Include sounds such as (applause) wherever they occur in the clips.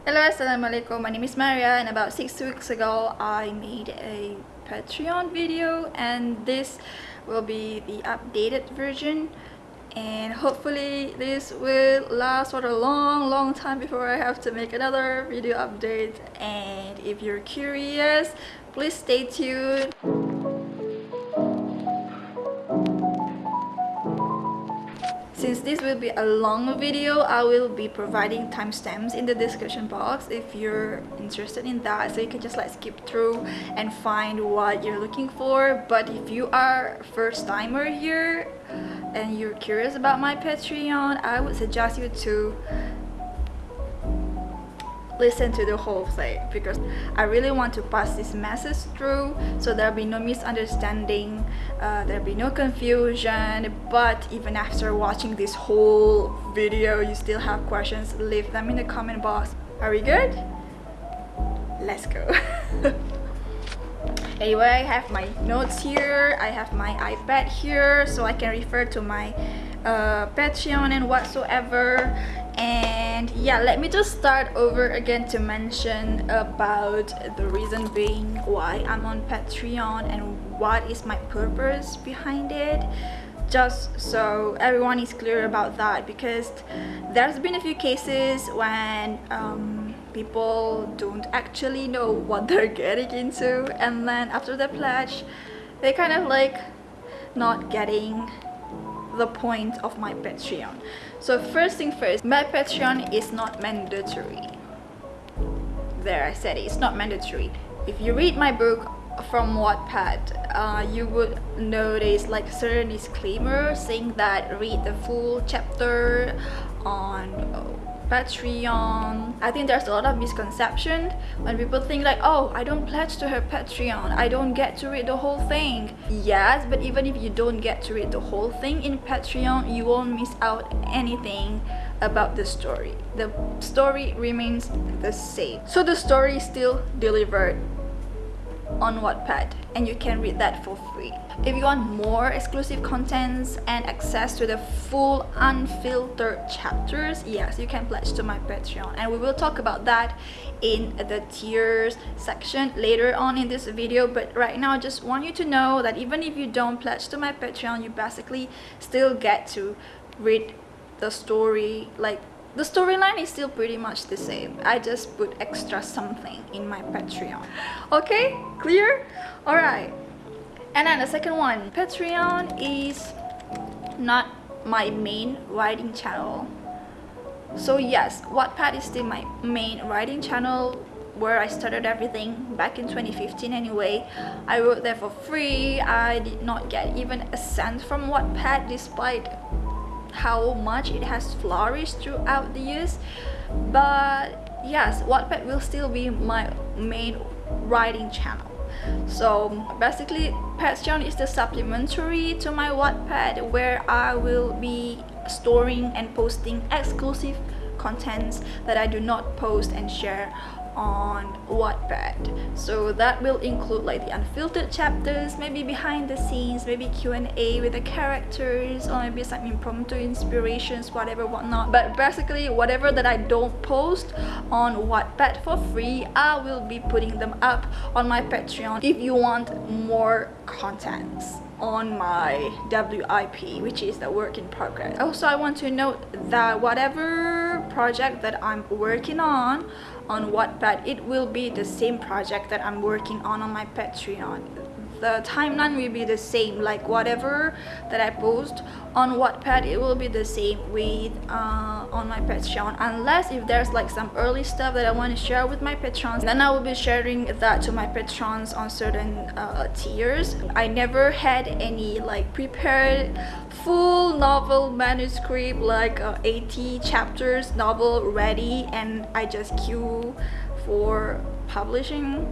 Hello, assalamualaikum. My name is Maria and about six weeks ago I made a Patreon video and this will be the updated version. And hopefully this will last for a long long time before I have to make another video update. And if you're curious please stay tuned Since this will be a long video, I will be providing timestamps in the description box if you're interested in that. So you can just like skip through and find what you're looking for. But if you are first timer here and you're curious about my Patreon, I would suggest you to listen to the whole thing because I really want to pass this message through so there'll be no misunderstanding uh, there'll be no confusion but even after watching this whole video you still have questions leave them in the comment box. Are we good? Let's go. (laughs) Anyway I have my notes here I have my iPad here so I can refer to my uh, Patreon and whatsoever and yeah let me just start over again to mention about the reason being why I'm on Patreon and what is my purpose behind it just so everyone is clear about that because there's been a few cases when um, people don't actually know what they're getting into and then after the pledge they kind of like not getting the point of my Patreon. So first thing first, my Patreon is not mandatory. There, I said it, it's not mandatory. If you read my book from Wattpad, uh, you would notice like a certain disclaimer saying that read the full chapter on Patreon. I think there's a lot of misconception when people think like, oh, I don't pledge to her Patreon. I don't get to read the whole thing. Yes, but even if you don't get to read the whole thing in Patreon, you won't miss out anything about the story. The story remains the same. So the story is still delivered on Wattpad and you can read that for free. If you want more exclusive contents and access to the full unfiltered chapters, yes, you can pledge to my Patreon and we will talk about that in the tiers section later on in this video but right now I just want you to know that even if you don't pledge to my Patreon, you basically still get to read the story like the storyline is still pretty much the same. I just put extra something in my patreon. Okay? Clear? All right and then the second one. Patreon is not my main writing channel. So yes wattpad is still my main writing channel where I started everything back in 2015 anyway. I wrote there for free. I did not get even a cent from Wattpad despite how much it has flourished throughout the years. But yes Wattpad will still be my main writing channel. So basically Patreon is the supplementary to my Wattpad where I will be storing and posting exclusive contents that I do not post and share on Wattpad. So that will include like the unfiltered chapters, maybe behind the scenes, maybe Q&A with the characters, or maybe some impromptu inspirations, whatever, whatnot. But basically, whatever that I don't post on Wattpad for free, I will be putting them up on my Patreon if you want more contents on my WIP which is the work in progress also I want to note that whatever project that I'm working on on Wattpad, it will be the same project that I'm working on on my Patreon. The timeline will be the same, like whatever that I post on Wattpad, it will be the same with uh, on my Patreon. Unless if there's like some early stuff that I want to share with my patrons, then I will be sharing that to my patrons on certain uh, tiers. I never had any like prepared full novel manuscript like uh, 80 chapters novel ready and I just queue for publishing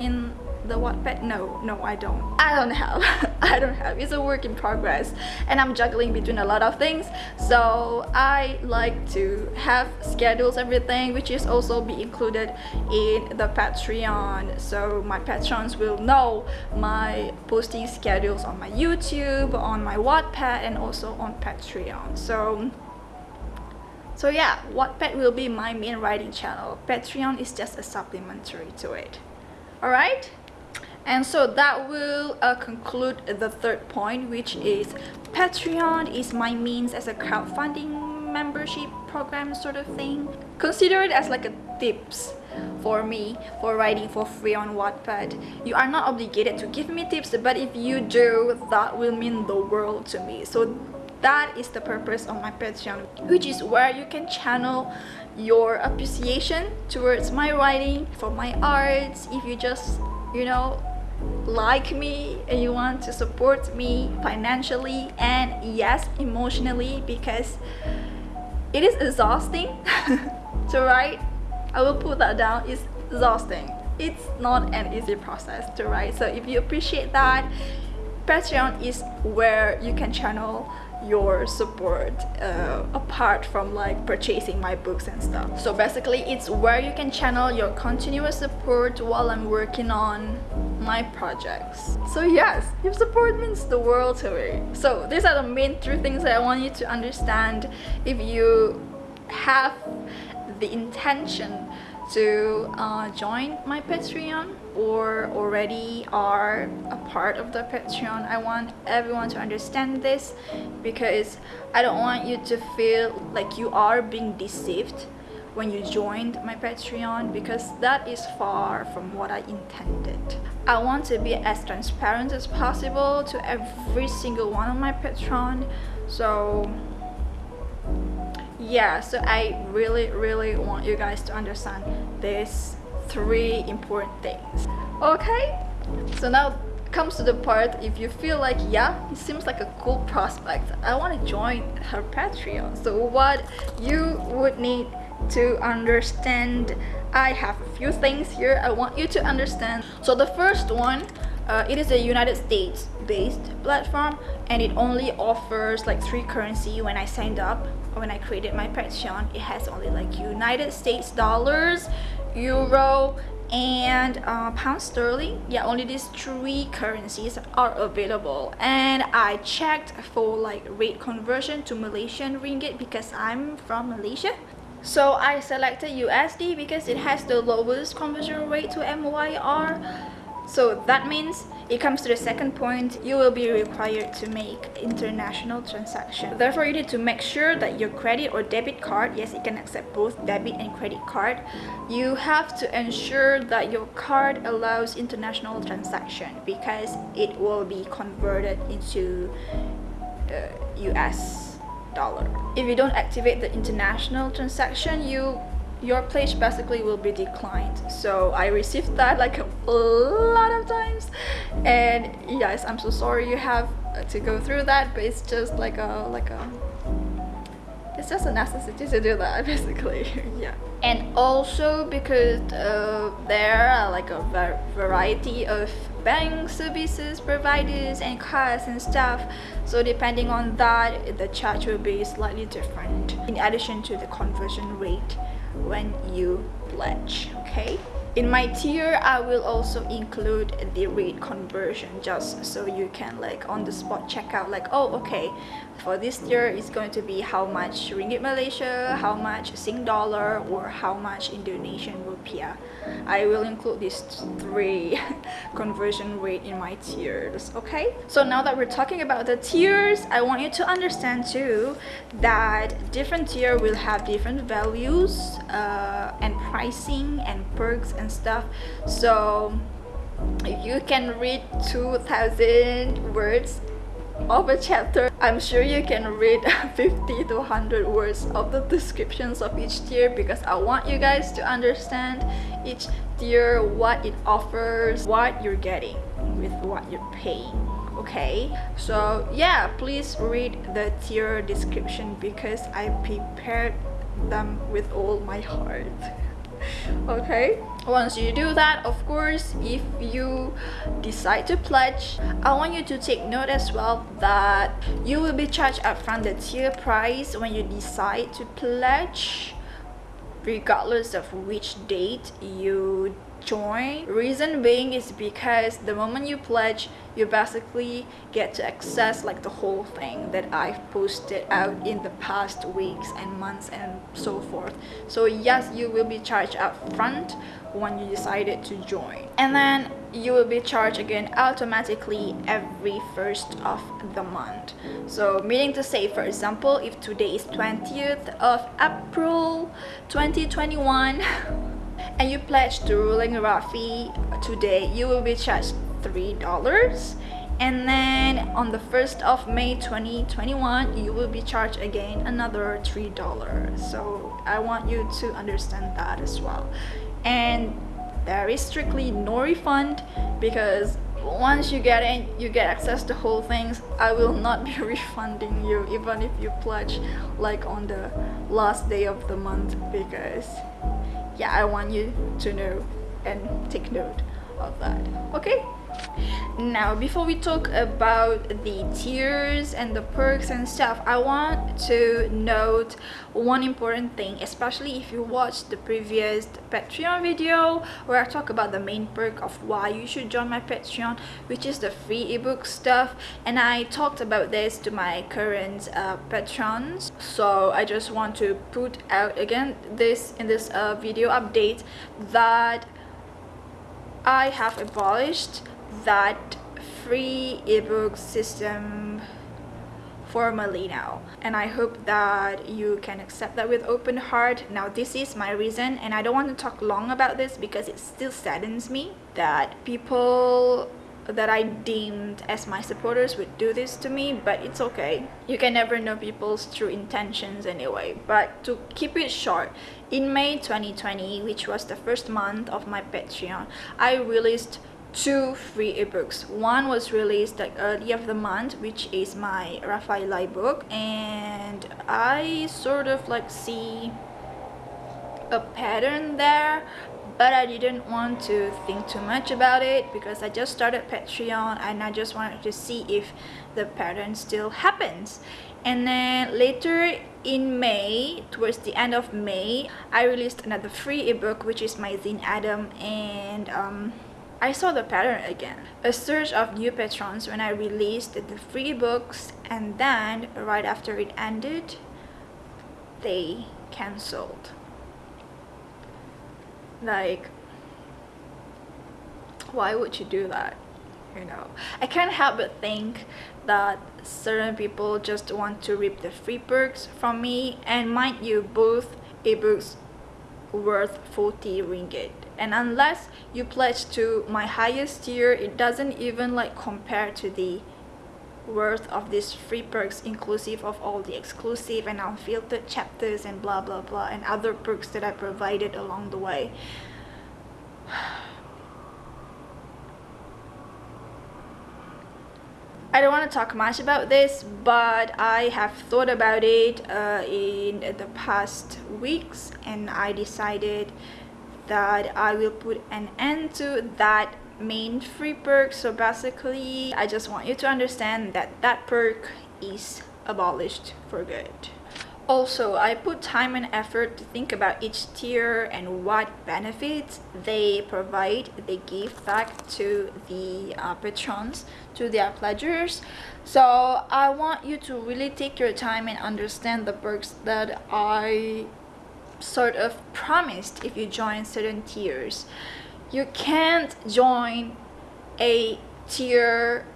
in the Wattpad? No, no, I don't. I don't have. (laughs) I don't have. It's a work in progress and I'm juggling between a lot of things. So I like to have schedules everything which is also be included in the Patreon. So my patrons will know my posting schedules on my YouTube, on my Wattpad and also on Patreon. So so yeah Wattpad will be my main writing channel Patreon is just a supplementary to it alright and so that will uh, conclude the third point which is Patreon is my means as a crowdfunding membership program sort of thing consider it as like a tips for me for writing for free on Wattpad. You are not obligated to give me tips, but if you do, that will mean the world to me. So that is the purpose of my Patreon, which is where you can channel your appreciation towards my writing, for my arts, if you just, you know, like me and you want to support me financially and yes emotionally because it is exhausting (laughs) to write I will put that down. It's exhausting. It's not an easy process to write. So if you appreciate that, Patreon is where you can channel your support uh, apart from like purchasing my books and stuff. So basically it's where you can channel your continuous support while I'm working on my projects. So yes your support means the world to me. So these are the main three things that I want you to understand if you have the intention to uh, join my Patreon or already are a part of the Patreon. I want everyone to understand this because I don't want you to feel like you are being deceived when you joined my Patreon because that is far from what I intended. I want to be as transparent as possible to every single one of my Patreon so yeah so i really really want you guys to understand these three important things. Okay? So now comes to the part if you feel like yeah it seems like a cool prospect i want to join her patreon. So what you would need to understand i have a few things here i want you to understand. So the first one uh, it is a United States based platform and it only offers like three currency. When I signed up when I created my Patreon it has only like United States dollars euro and uh, pound sterling. Yeah only these three currencies are available. And I checked for like rate conversion to Malaysian ringgit because I'm from Malaysia. So I selected USD because it has the lowest conversion rate to MYR so that means it comes to the second point, you will be required to make international transaction. Therefore, you need to make sure that your credit or debit card, yes, it can accept both debit and credit card. You have to ensure that your card allows international transaction because it will be converted into uh, US dollar. If you don't activate the international transaction, you your pledge basically will be declined. So i received that like a lot of times. And yes i'm so sorry you have to go through that but it's just like a like a it's just a necessity to do that (laughs) basically. (laughs) Yeah. And also because uh, there are like a variety of bank services providers and cards and stuff. So depending on that the charge will be slightly different in addition to the conversion rate when you pledge okay? In my tier i will also include the rate conversion just so you can like on the spot check out like oh okay for this tier it's going to be how much ringgit malaysia how much sing dollar or how much indonesian rupiah. I will include these three (laughs) conversion rate in my tiers okay? So now that we're talking about the tiers i want you to understand too that different tier will have different values uh, and pricing and perks and stuff. So you can read 2000 words of a chapter i'm sure you can read (laughs) 50 to 100 words of the descriptions of each tier because i want you guys to understand each tier what it offers what you're getting with what you're paying okay? So yeah please read the tier description because i prepared them with all my heart (laughs) okay once you do that of course if you decide to pledge i want you to take note as well that you will be charged upfront the tier price when you decide to pledge regardless of which date you join. Reason being is because the moment you pledge you basically get to access like the whole thing that I've posted out in the past weeks and months and so forth. So yes you will be charged up front when you decided to join. And then you will be charged again automatically every first of the month. So meaning to say for example if today is 20th of April 2021 (laughs) and you pledge to Ruling Rafi today you will be charged three dollars. And then on the 1st of May 2021 you will be charged again another three dollars. So I want you to understand that as well. And there is strictly no refund because once you get in you get access to whole things i will not be (laughs) refunding you even if you pledge like on the last day of the month because yeah i want you to know and take note of that. Okay now before we talk about the tiers and the perks and stuff i want to note one important thing especially if you watched the previous patreon video where i talk about the main perk of why you should join my patreon which is the free ebook stuff. And i talked about this to my current uh, patrons. So i just want to put out again this in this uh, video update that I have abolished that free ebook system formally now. And i hope that you can accept that with open heart. Now this is my reason and i don't want to talk long about this because it still saddens me that people that I deemed as my supporters would do this to me but it's okay. You can never know people's true intentions anyway. But to keep it short in May 2020 which was the first month of my Patreon I released two free ebooks. One was released like early of the month which is my Rafaela book and I sort of like see a pattern there but I didn't want to think too much about it because I just started Patreon and I just wanted to see if the pattern still happens. And then later in May towards the end of May I released another free ebook which is my Zine Adam and um, I saw the pattern again. A surge of new patrons when I released the free books and then right after it ended, they cancelled. Like, why would you do that? You know, I can't help but think that certain people just want to rip the free books from me and mind you both ebooks worth 40 ringgit and unless you pledge to my highest tier it doesn't even like compare to the worth of these free perks inclusive of all the exclusive and unfiltered chapters and blah blah blah and other perks that I provided along the way. (sighs) I don't want to talk much about this but I have thought about it uh, in the past weeks and I decided that I will put an end to that main free perk so basically I just want you to understand that that perk is abolished for good also, I put time and effort to think about each tier and what benefits they provide, they give back to the uh, patrons, to their pledgers. So I want you to really take your time and understand the perks that I sort of promised if you join certain tiers. You can't join a tier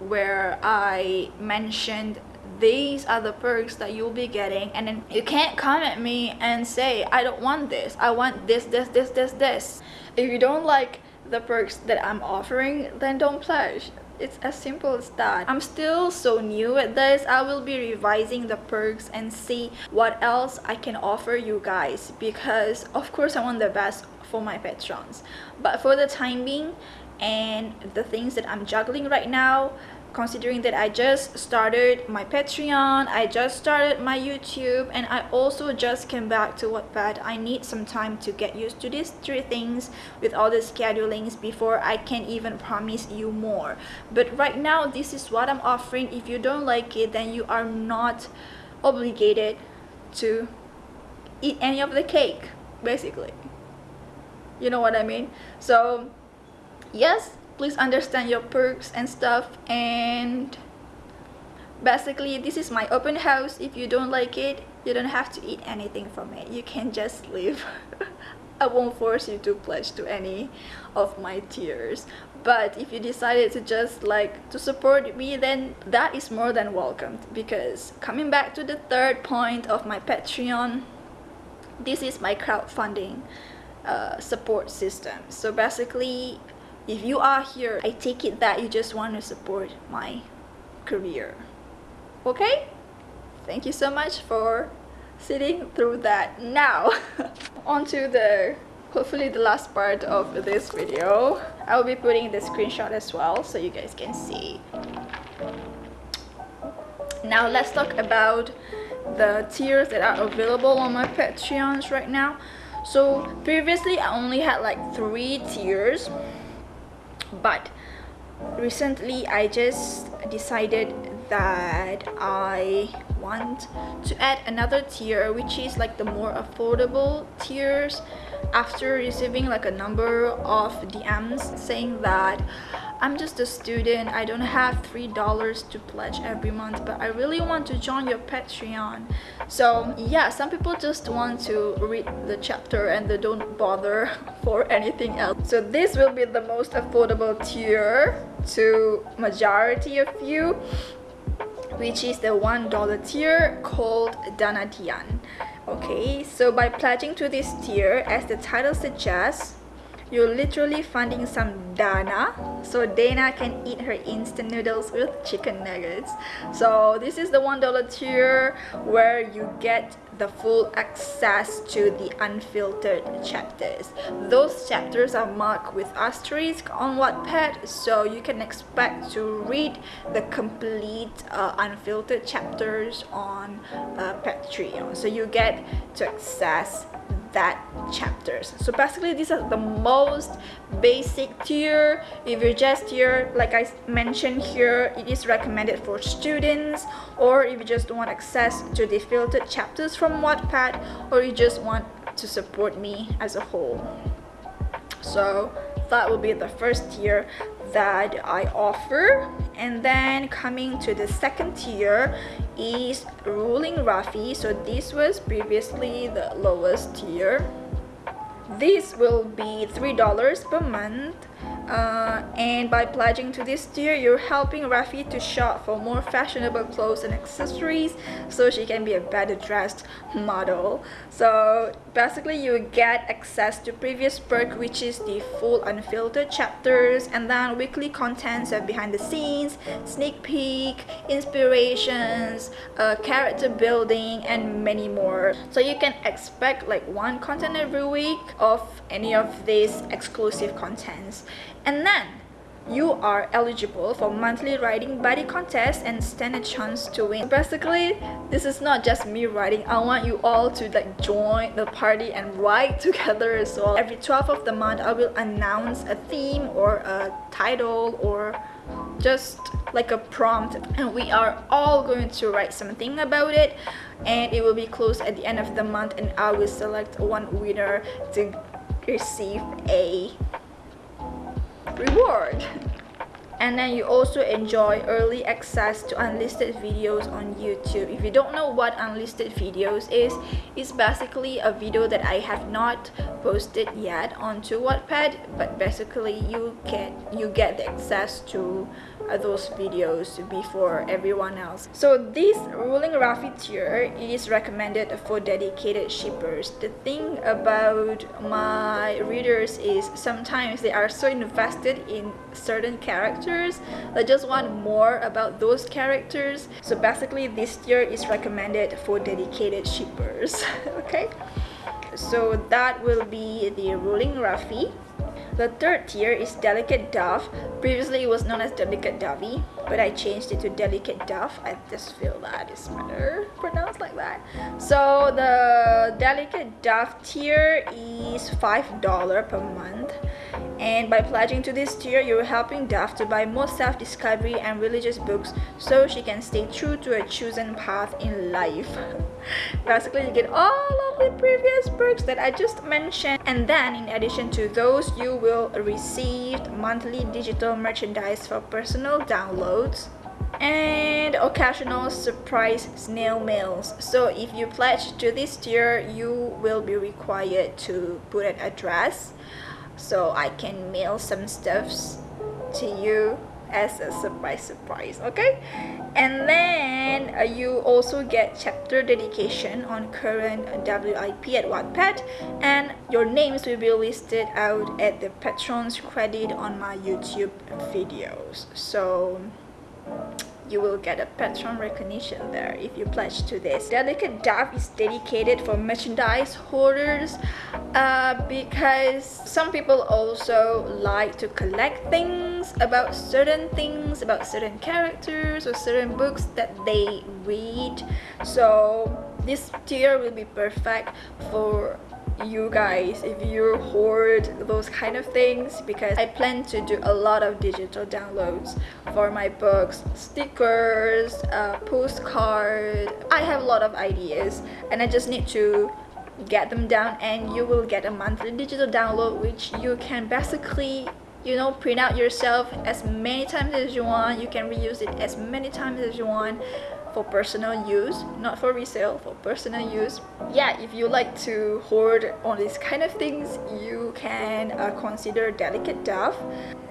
where I mentioned these are the perks that you'll be getting and then you can't come at me and say I don't want this. I want this this this this this. If you don't like the perks that I'm offering then don't pledge it's as simple as that. I'm still so new at this. I will be revising the perks and see what else i can offer you guys because of course i want the best for my patrons. But for the time being and the things that i'm juggling right now considering that I just started my Patreon, I just started my YouTube, and I also just came back to Wattpad. I need some time to get used to these three things with all the schedulings before I can even promise you more. But right now, this is what I'm offering. If you don't like it, then you are not obligated to eat any of the cake, basically. you know what I mean so yes please understand your perks and stuff and basically this is my open house. If you don't like it you don't have to eat anything from it. You can just leave. (laughs) I won't force you to pledge to any of my tiers. But if you decided to just like to support me then that is more than welcomed because coming back to the third point of my patreon this is my crowdfunding uh, support system. So basically if you are here i take it that you just want to support my career. Okay? Thank you so much for sitting through that. Now (laughs) on to the hopefully the last part of this video. I will be putting the screenshot as well so you guys can see. Now let's talk about the tiers that are available on my patreons right now. So previously i only had like three tiers but recently i just decided that i want to add another tier which is like the more affordable tiers after receiving like a number of DMs saying that I'm just a student. I don't have three dollars to pledge every month but I really want to join your Patreon. So yeah some people just want to read the chapter and they don't bother (laughs) for anything else. So this will be the most affordable tier to majority of you which is the one dollar tier called Danadian okay so by pledging to this tier as the title suggests you're literally funding some Dana. So Dana can eat her instant noodles with chicken nuggets. So this is the one dollar tier where you get the full access to the unfiltered chapters. Those chapters are marked with asterisk on Wattpad so you can expect to read the complete uh, unfiltered chapters on uh, Patreon so you get to access that chapters. So basically these are the most basic tier. If you're just here like i mentioned here it is recommended for students or if you just want access to the filtered chapters from wattpad or you just want to support me as a whole. So that will be the first tier that I offer. And then coming to the second tier is ruling Rafi. So this was previously the lowest tier. This will be three dollars per month uh, and by pledging to this tier you're helping Rafi to shop for more fashionable clothes and accessories so she can be a better dressed model. So basically you get access to previous perk which is the full unfiltered chapters and then weekly contents of behind the scenes sneak peek inspirations uh, character building and many more. So you can expect like one content every week of any of these exclusive contents and then you are eligible for monthly writing buddy contest and stand a chance to win. Basically this is not just me writing i want you all to like join the party and write (laughs) together as well. Every 12th of the month i will announce a theme or a title or just like a prompt. And we are all going to write something about it. And it will be closed at the end of the month and i will select one winner to receive a reward and then you also enjoy early access to unlisted videos on YouTube. If you don't know what unlisted videos is, it's basically a video that I have not posted yet onto Wattpad, but basically you get you get the access to uh, those videos before everyone else. So this ruling Rafi tier is recommended for dedicated shippers. The thing about my readers is sometimes they are so invested in certain characters they just want more about those characters. So basically this tier is recommended for dedicated shippers. (laughs) okay? So that will be the ruling Rafi. The third tier is Delicate Dove. Previously it was known as Delicate Dovey, but I changed it to Delicate Dove. I just feel that is better pronounced like that. So the Delicate Dove tier is $5 per month. And by pledging to this tier, you're helping Dove to buy more self-discovery and religious books so she can stay true to her chosen path in life. (laughs) basically you get all of the previous perks that I just mentioned and then in addition to those you will receive monthly digital merchandise for personal downloads and occasional surprise snail mails so if you pledge to this tier you will be required to put an address so I can mail some stuffs to you as a surprise surprise okay? And then uh, you also get chapter dedication on current WIP at Wattpad and your names will be listed out at the patrons credit on my YouTube videos. So you will get a patron recognition there if you pledge to this. Delicate Dove is dedicated for merchandise holders uh, because some people also like to collect things about certain things, about certain characters or certain books that they read. So this tier will be perfect for you guys if you hoard those kind of things because I plan to do a lot of digital downloads for my books stickers uh, I have a lot of ideas and I just need to get them down and you will get a monthly digital download which you can basically you know print out yourself as many times as you want. You can reuse it as many times as you want for personal use not for resale for personal use. Yeah if you like to hoard all these kind of things you can uh, consider delicate dove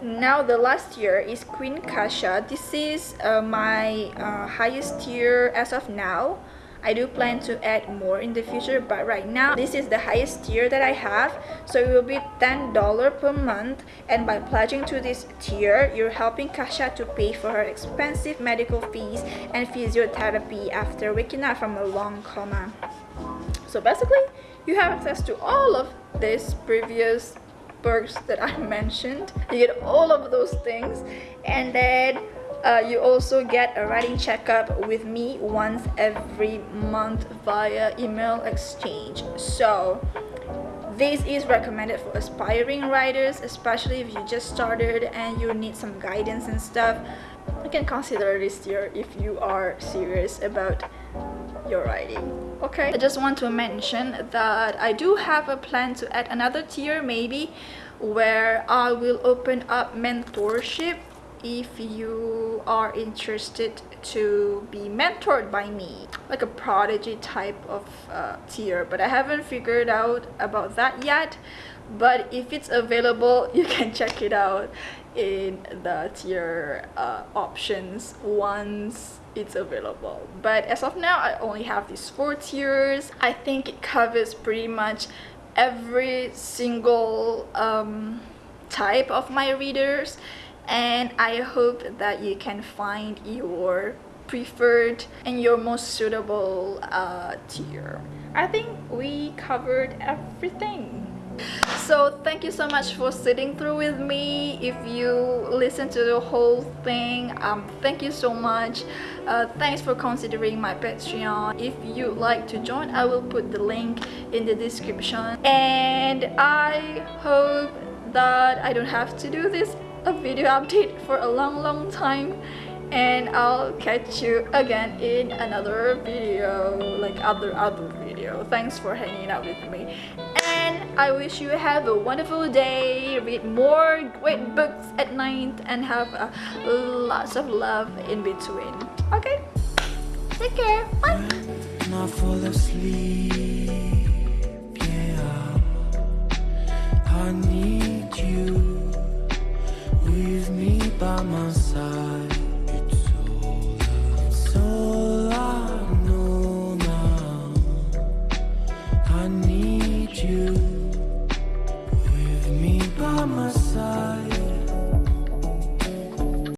now the last tier is queen kasha. This is uh, my uh, highest tier as of now I do plan to add more in the future but right now this is the highest tier that I have so it will be $10 per month and by pledging to this tier you're helping Kasha to pay for her expensive medical fees and physiotherapy after waking up from a long coma. So basically you have access to all of these previous perks that I (laughs) mentioned. You get all of those things and then uh, you also get a writing checkup with me once every month via email exchange. So this is recommended for aspiring writers especially if you just started and you need some guidance and stuff. You can consider this tier if you are serious about your writing. Okay i just want to mention that i do have a plan to add another tier maybe where i will open up mentorship if you are interested to be mentored by me. Like a prodigy type of uh, tier but I haven't figured out about that yet. But if it's available (laughs) you can check it out in the tier uh, options once it's available. But as of now I only have these four tiers. I think it covers pretty much every single um, type of my readers and I hope that you can find your preferred and your most suitable uh, tier. I think we covered everything. So thank you so much for sitting through with me. If you listen to the whole thing, um, thank you so much. Uh, thanks for considering my Patreon. If you'd like to join, I will put the link in the description. And I hope that I don't have to do this a video update for a long long time and I'll catch you again in another video like other other video. Thanks for hanging out with me. And I wish you have a wonderful day. Read more great books at night and have uh, lots of love in between. Okay? Take care. Bye. Yeah I need you by my side.